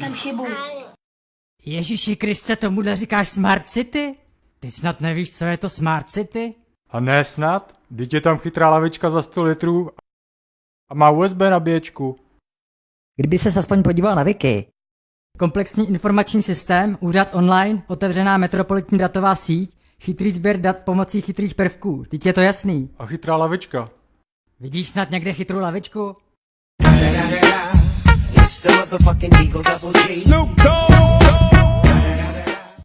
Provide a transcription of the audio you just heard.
nenašlem chybu. Ježíši Kriste, tomuhle říkáš Smart City? Ty snad nevíš, co je to Smart City? A ne snad? Teď je tam chytrá lavička za 100 litrů a má USB nabíječku. Kdyby se aspoň podíval na Wiki. Komplexní informační systém, úřad online, otevřená metropolitní datová síť, chytrý sběr dat pomocí chytrých prvků. Teď je to jasný. A chytrá lavička. Vidíš snad někde chytrou lavičku? Motherfucking Eagle Double G. Snoop Dogg.